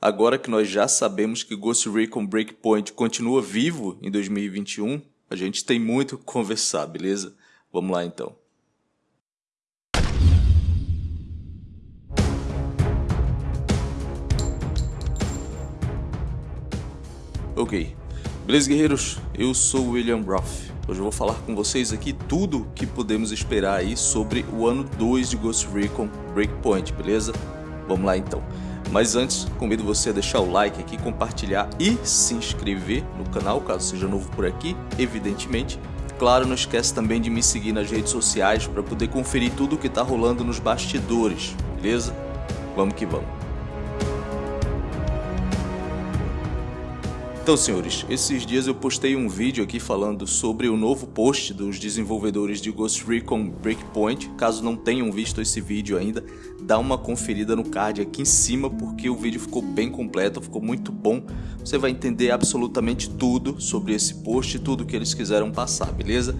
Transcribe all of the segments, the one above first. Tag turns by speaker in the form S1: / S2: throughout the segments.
S1: Agora que nós já sabemos que Ghost Recon Breakpoint continua vivo em 2021, a gente tem muito que conversar, beleza? Vamos lá então. Ok, beleza guerreiros? Eu sou William Roth. Hoje eu vou falar com vocês aqui tudo que podemos esperar aí sobre o ano 2 de Ghost Recon Breakpoint, beleza? Vamos lá então. Mas antes, convido você a deixar o like aqui, compartilhar e se inscrever no canal, caso seja novo por aqui, evidentemente. Claro, não esquece também de me seguir nas redes sociais para poder conferir tudo o que está rolando nos bastidores, beleza? Vamos que vamos. Então, senhores, esses dias eu postei um vídeo aqui falando sobre o novo post dos desenvolvedores de Ghost Recon Breakpoint. Caso não tenham visto esse vídeo ainda, dá uma conferida no card aqui em cima porque o vídeo ficou bem completo, ficou muito bom. Você vai entender absolutamente tudo sobre esse post, tudo que eles quiseram passar, beleza?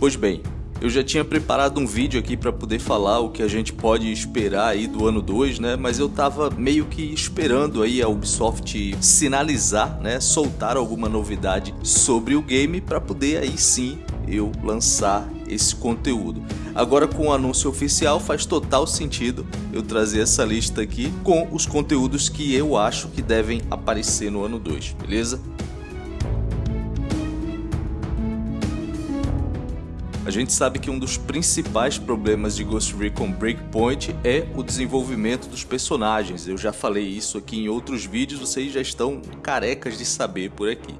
S1: Pois bem, eu já tinha preparado um vídeo aqui para poder falar o que a gente pode esperar aí do ano 2, né? Mas eu tava meio que esperando aí a Ubisoft sinalizar, né? Soltar alguma novidade sobre o game para poder aí sim eu lançar esse conteúdo. Agora com o anúncio oficial faz total sentido eu trazer essa lista aqui com os conteúdos que eu acho que devem aparecer no ano 2, beleza? A gente sabe que um dos principais problemas de Ghost Recon Breakpoint é o desenvolvimento dos personagens. Eu já falei isso aqui em outros vídeos, vocês já estão carecas de saber por aqui.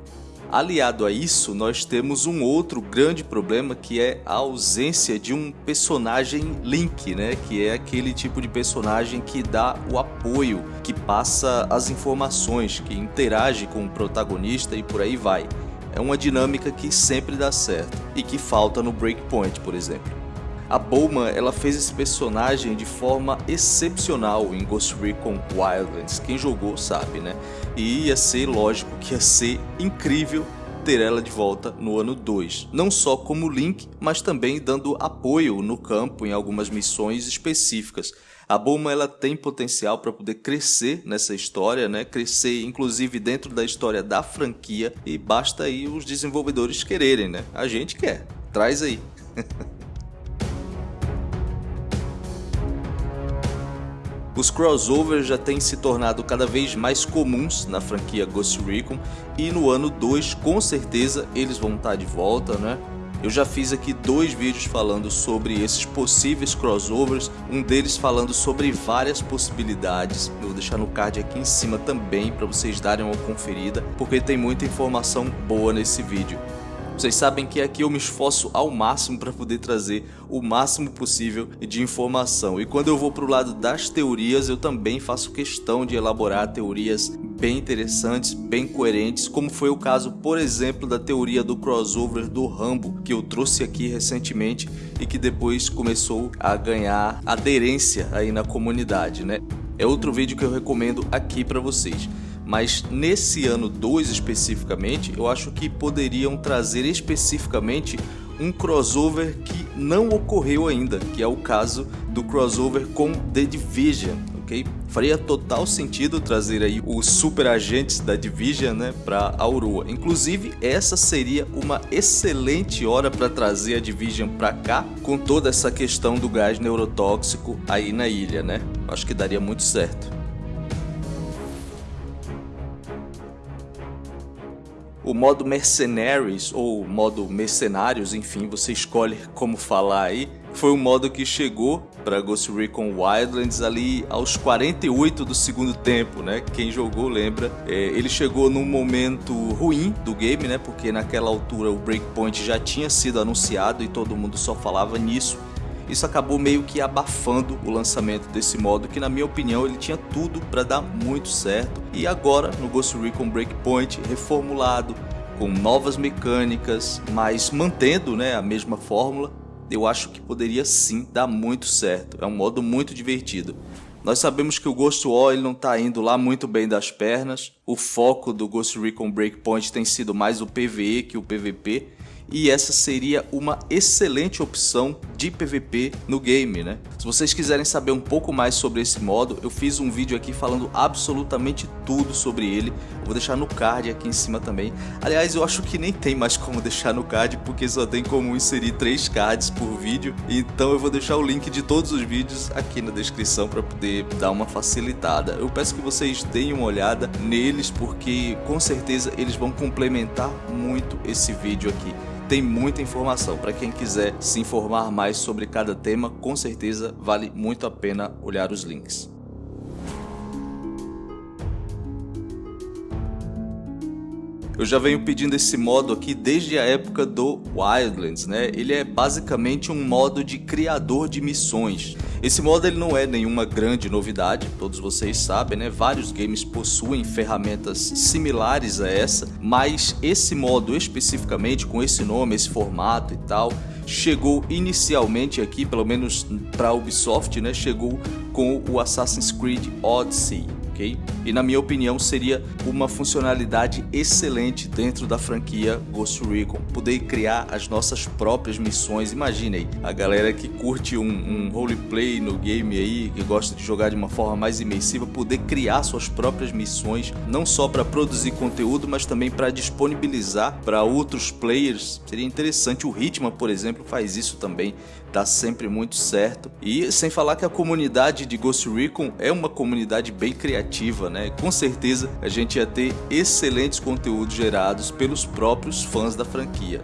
S1: Aliado a isso, nós temos um outro grande problema que é a ausência de um personagem Link, né? que é aquele tipo de personagem que dá o apoio, que passa as informações, que interage com o protagonista e por aí vai é uma dinâmica que sempre dá certo e que falta no Breakpoint, por exemplo. A Bowman ela fez esse personagem de forma excepcional em Ghost Recon Wildlands, quem jogou sabe, né? E ia ser, lógico, que ia ser incrível ter ela de volta no ano 2, não só como Link, mas também dando apoio no campo em algumas missões específicas, a Bulma ela tem potencial para poder crescer nessa história, né? Crescer inclusive dentro da história da franquia e basta aí os desenvolvedores quererem, né? A gente quer. Traz aí. Os crossovers já têm se tornado cada vez mais comuns na franquia Ghost Recon e no ano 2 com certeza eles vão estar de volta, né? Eu já fiz aqui dois vídeos falando sobre esses possíveis crossovers, um deles falando sobre várias possibilidades. Eu vou deixar no card aqui em cima também para vocês darem uma conferida, porque tem muita informação boa nesse vídeo. Vocês sabem que aqui eu me esforço ao máximo para poder trazer o máximo possível de informação. E quando eu vou para o lado das teorias, eu também faço questão de elaborar teorias bem interessantes, bem coerentes, como foi o caso, por exemplo, da teoria do crossover do Rambo, que eu trouxe aqui recentemente e que depois começou a ganhar aderência aí na comunidade, né? É outro vídeo que eu recomendo aqui para vocês mas nesse ano 2 especificamente, eu acho que poderiam trazer especificamente um crossover que não ocorreu ainda, que é o caso do crossover com The Division, ok? Faria total sentido trazer aí os super agentes da Division né, para Aurora. Inclusive, essa seria uma excelente hora para trazer a Division para cá, com toda essa questão do gás neurotóxico aí na ilha, né? Acho que daria muito certo. O modo Mercenaries ou modo Mercenários, enfim, você escolhe como falar aí, foi um modo que chegou para Ghost Recon Wildlands ali aos 48 do segundo tempo, né? Quem jogou lembra. É, ele chegou num momento ruim do game, né? Porque naquela altura o Breakpoint já tinha sido anunciado e todo mundo só falava nisso. Isso acabou meio que abafando o lançamento desse modo, que na minha opinião ele tinha tudo para dar muito certo. E agora no Ghost Recon Breakpoint reformulado, com novas mecânicas, mas mantendo né, a mesma fórmula, eu acho que poderia sim dar muito certo. É um modo muito divertido. Nós sabemos que o Ghost War não está indo lá muito bem das pernas. O foco do Ghost Recon Breakpoint tem sido mais o PvE que o PvP. E essa seria uma excelente opção de PVP no game, né? Se vocês quiserem saber um pouco mais sobre esse modo, eu fiz um vídeo aqui falando absolutamente tudo sobre ele. Eu vou deixar no card aqui em cima também. Aliás, eu acho que nem tem mais como deixar no card, porque só tem como inserir três cards por vídeo. Então eu vou deixar o link de todos os vídeos aqui na descrição para poder dar uma facilitada. Eu peço que vocês deem uma olhada neles, porque com certeza eles vão complementar muito esse vídeo aqui tem muita informação. Para quem quiser se informar mais sobre cada tema, com certeza vale muito a pena olhar os links. Eu já venho pedindo esse modo aqui desde a época do Wildlands, né? Ele é basicamente um modo de criador de missões. Esse modo ele não é nenhuma grande novidade, todos vocês sabem, né? Vários games possuem ferramentas similares a essa, mas esse modo especificamente com esse nome, esse formato e tal, chegou inicialmente aqui, pelo menos para a Ubisoft, né? Chegou com o Assassin's Creed Odyssey ok? E na minha opinião seria uma funcionalidade excelente dentro da franquia Ghost Recon, poder criar as nossas próprias missões, imagine aí, a galera que curte um, um roleplay no game aí, que gosta de jogar de uma forma mais imersiva, poder criar suas próprias missões, não só para produzir conteúdo, mas também para disponibilizar para outros players, seria interessante, o Hitman por exemplo faz isso também, dá sempre muito certo, e sem falar que a comunidade de Ghost Recon é uma comunidade bem criativa né? Com certeza a gente ia ter excelentes conteúdos gerados pelos próprios fãs da franquia.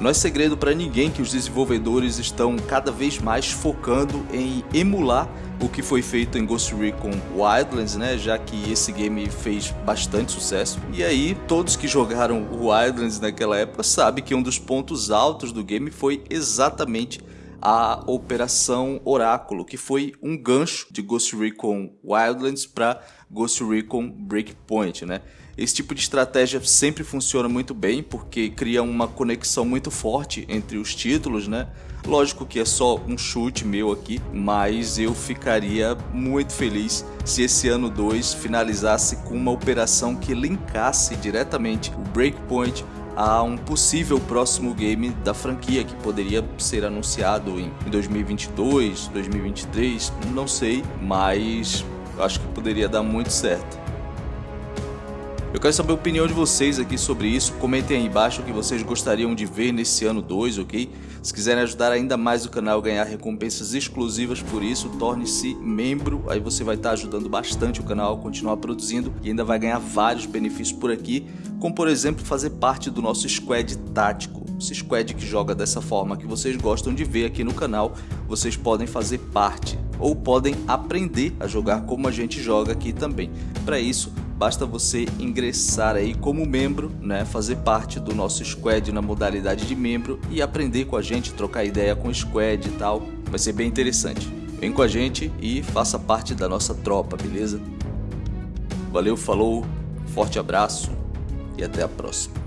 S1: Não é segredo para ninguém que os desenvolvedores estão cada vez mais focando em emular o que foi feito em Ghost Recon Wildlands, né, já que esse game fez bastante sucesso. E aí, todos que jogaram o Wildlands naquela época sabem que um dos pontos altos do game foi exatamente a Operação Oráculo, que foi um gancho de Ghost Recon Wildlands para Ghost Recon Breakpoint, né? Esse tipo de estratégia sempre funciona muito bem porque cria uma conexão muito forte entre os títulos, né? Lógico que é só um chute meu aqui, mas eu ficaria muito feliz se esse ano 2 finalizasse com uma operação que linkasse diretamente o Breakpoint a um possível próximo game da franquia que poderia ser anunciado em 2022, 2023, não sei, mas acho que poderia dar muito certo. Eu quero saber a opinião de vocês aqui sobre isso, comentem aí embaixo o que vocês gostariam de ver nesse ano 2, ok? Se quiserem ajudar ainda mais o canal a ganhar recompensas exclusivas por isso, torne-se membro, aí você vai estar ajudando bastante o canal a continuar produzindo e ainda vai ganhar vários benefícios por aqui, como por exemplo fazer parte do nosso squad tático, esse squad que joga dessa forma que vocês gostam de ver aqui no canal, vocês podem fazer parte ou podem aprender a jogar como a gente joga aqui também. Para isso, basta você ingressar aí como membro, né, fazer parte do nosso squad na modalidade de membro e aprender com a gente, trocar ideia com o squad e tal. Vai ser bem interessante. Vem com a gente e faça parte da nossa tropa, beleza? Valeu, falou, forte abraço e até a próxima.